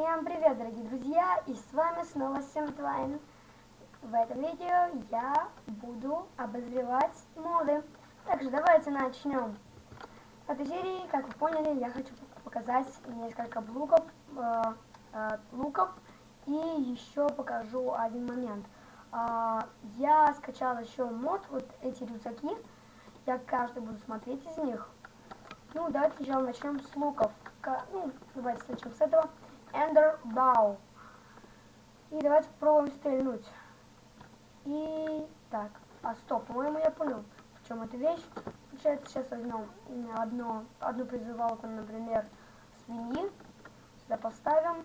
Всем привет, дорогие друзья, и с вами снова Сэм Твайн. В этом видео я буду обозревать моды. Также давайте начнем. В этой серии, как вы поняли, я хочу показать несколько луков, э, э, луков и еще покажу один момент. Э, я скачал еще мод, вот эти рюкзаки, я каждый буду смотреть из них. Ну, давайте сначала начнем с луков. Ну, давайте начнем с этого. Ender Bow. И давайте попробуем стрельнуть. И так, а стоп, по-моему, я понял, в чем эта вещь. Получается, сейчас возьмем одно, одну призывалку, например, свиньи. Сюда поставим.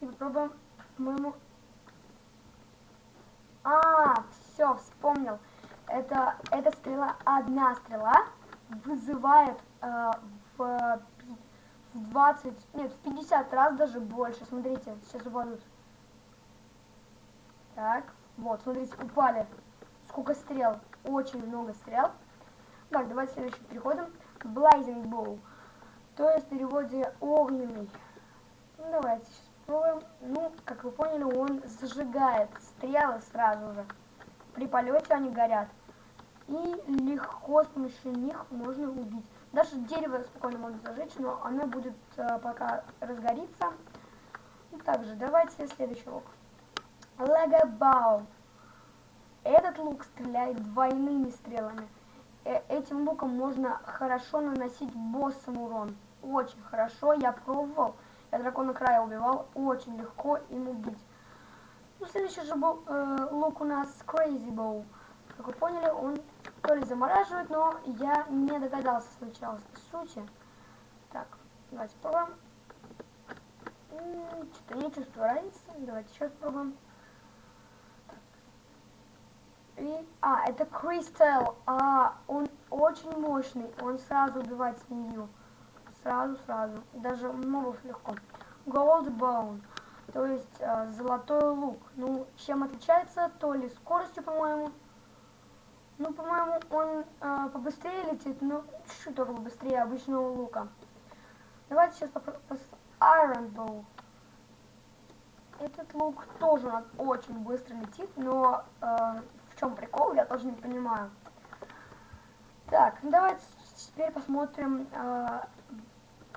И попробуем, по-моему... А, все, вспомнил. Это, эта стрела, одна стрела вызывает э, в в 20, нет, в 50 раз даже больше. Смотрите, сейчас упадут. Так, вот, смотрите, упали. Сколько стрел? Очень много стрел. Так, давайте следующий переходим. Blazing Bow. То есть в переводе огненный. Ну, давайте сейчас попробуем. Ну, как вы поняли, он зажигает стрелы сразу же. При полете они горят. И легко с помощью них можно убить. Даже дерево спокойно можно зажечь, но оно будет э, пока разгорится. И также давайте следующий лук. Лего Этот лук стреляет двойными стрелами. Э этим луком можно хорошо наносить боссам урон. Очень хорошо, я пробовал. Я дракона края убивал, очень легко им убить. Ну, следующий же был, э, лук у нас Crazy Bow. Как вы поняли, он то ли замораживает, но я не догадался сначала сути. Так, давайте попробуем. Что-то не чувствую разницы. Давайте еще попробуем. И, а, это Кристалл. А, он очень мощный. Он сразу убивает свинью. Сразу, сразу. Даже мобов легко. Bone. То есть э, золотой лук. Ну, чем отличается? То ли скоростью, по-моему, ну, по-моему, он э, побыстрее летит, но чуть-чуть только быстрее обычного лука. Давайте сейчас попробуем. Iron Bow. Этот лук тоже очень быстро летит, но э, в чем прикол, я тоже не понимаю. Так, ну давайте теперь посмотрим э,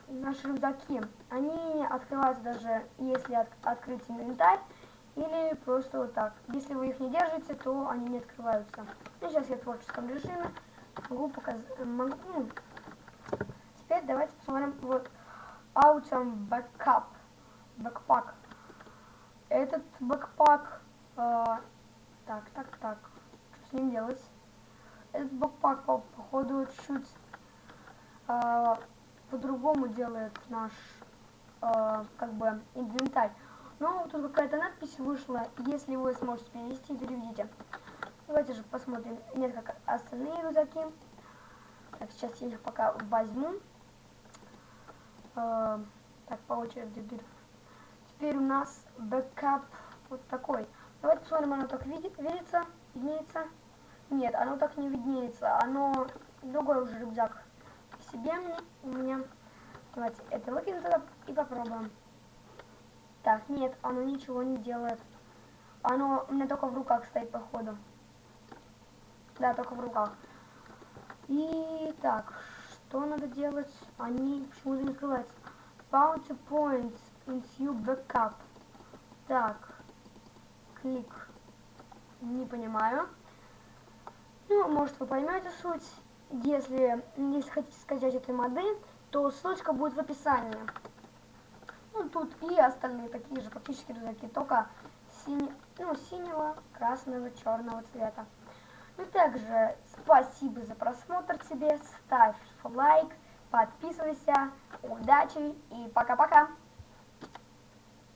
наши рюкзаки. Они открываются даже если от, открыть инвентарь или просто вот так. Если вы их не держите, то они не открываются. Ну, сейчас я в творческом режиме могу показать. Могу, ну. Теперь давайте посмотрим вот Autumn Backup. Бэкпак. Этот бэкпак... Э, так, так, так. Что с ним делать? Этот backpack, по, походу, чуть-чуть э, по-другому делает наш, э, как бы, инвентарь. Но тут какая-то надпись вышла. Если вы сможете перевести, переведите. Давайте же посмотрим несколько остальные рюкзаки. Так, сейчас я их пока возьму. Э, так, по очереди. Теперь у нас backpack вот такой. Давайте посмотрим, оно так видит, видится, виднеется. Нет, оно так не виднеется. Оно другой уже рюкзак себе у меня. Давайте это выкинем туда и попробуем. Так, нет, оно ничего не делает. Оно у меня только в руках стоит, походу. Да, только в руках. И так, что надо делать? Они почему-то не открываются. Bounty points into backup. Так, клик. Не понимаю. Ну, может вы поймете суть. Если, если хотите скачать этой моды, то ссылочка будет в описании. Тут и остальные такие же практически рюкзаки, только сине, ну, синего, красного, черного цвета. Ну, также спасибо за просмотр тебе, ставь лайк, подписывайся, удачи и пока-пока!